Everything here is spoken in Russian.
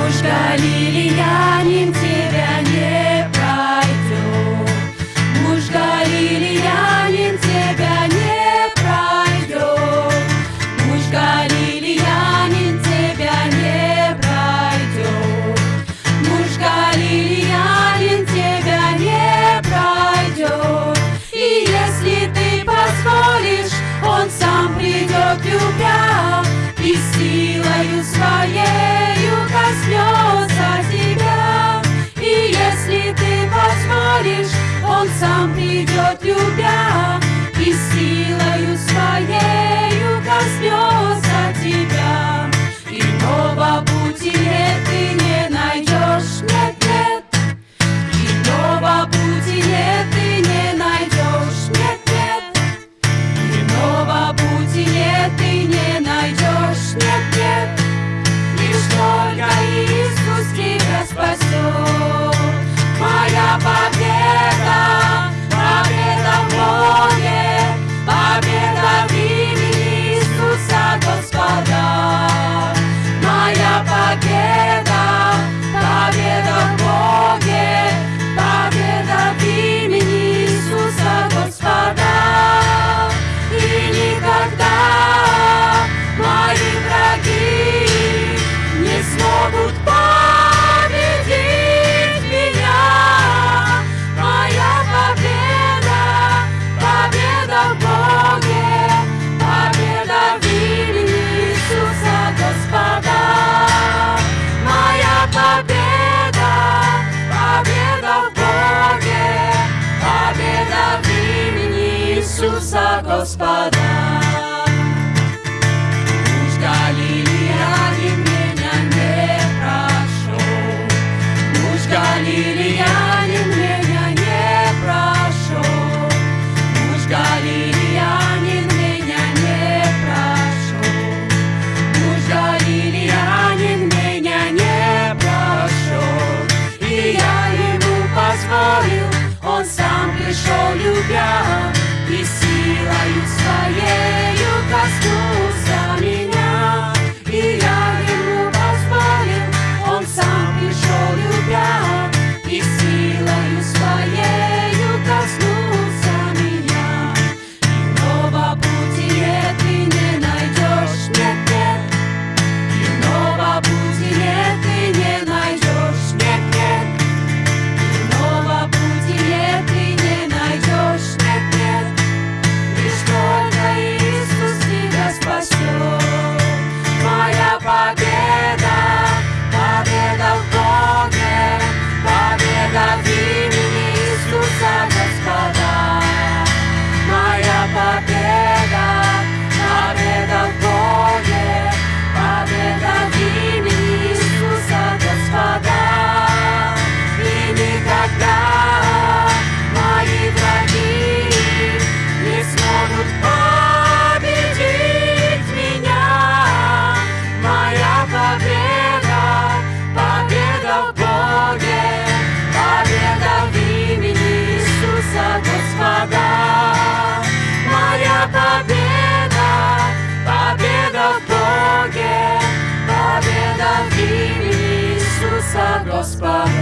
Девушка лилия немцы. some people Господа. любя и силою своею коснусь. prosper.